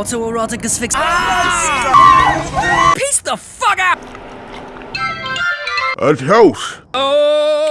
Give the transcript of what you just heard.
autoerotic asphyxiation. Ah! Peace the fuck up. A toast. Oh!